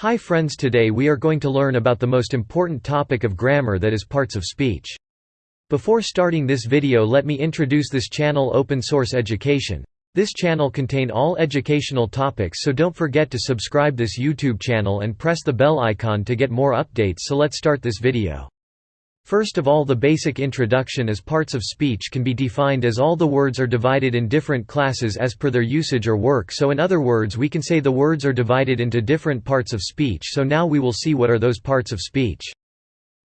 Hi friends today we are going to learn about the most important topic of grammar that is parts of speech. Before starting this video let me introduce this channel Open Source Education. This channel contain all educational topics so don't forget to subscribe this YouTube channel and press the bell icon to get more updates so let's start this video. First of all the basic introduction as parts of speech can be defined as all the words are divided in different classes as per their usage or work so in other words we can say the words are divided into different parts of speech so now we will see what are those parts of speech.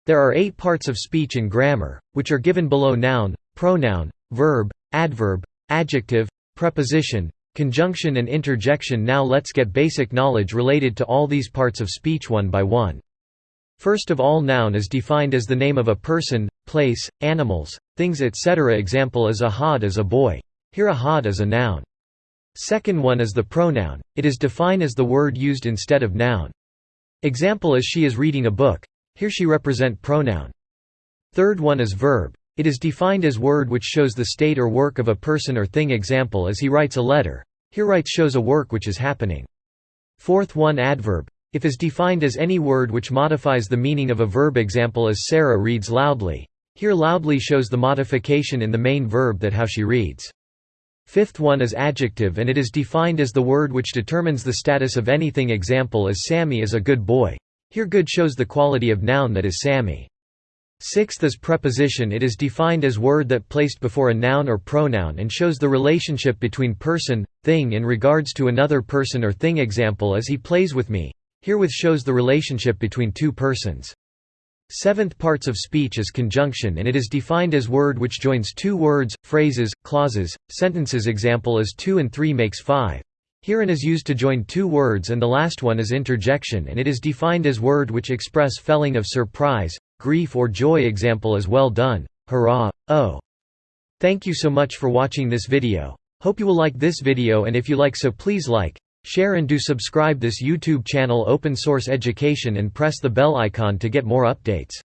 There are eight parts of speech in grammar, which are given below noun, pronoun, verb, adverb, adjective, preposition, conjunction and interjection now let's get basic knowledge related to all these parts of speech one by one. First of all noun is defined as the name of a person, place, animals, things etc. Example is Ahad is a boy. Here Ahad is a noun. Second one is the pronoun, it is defined as the word used instead of noun. Example is she is reading a book. Here she represent pronoun. Third one is verb. It is defined as word which shows the state or work of a person or thing example as he writes a letter. Here writes shows a work which is happening. Fourth one adverb. If is defined as any word which modifies the meaning of a verb example as Sarah reads loudly. Here loudly shows the modification in the main verb that how she reads. Fifth one is adjective and it is defined as the word which determines the status of anything example as Sammy is a good boy. Here good shows the quality of noun that is Sammy. Sixth is preposition it is defined as word that placed before a noun or pronoun and shows the relationship between person, thing in regards to another person or thing example as he plays with me. Herewith shows the relationship between two persons. Seventh parts of speech is conjunction and it is defined as word which joins two words, phrases, clauses, sentences example is 2 and 3 makes 5. Herein is used to join two words and the last one is interjection and it is defined as word which express feeling of surprise, grief or joy example is well done, hurrah, oh. Thank you so much for watching this video. Hope you will like this video and if you like so please like, Share and do subscribe this YouTube channel Open Source Education and press the bell icon to get more updates.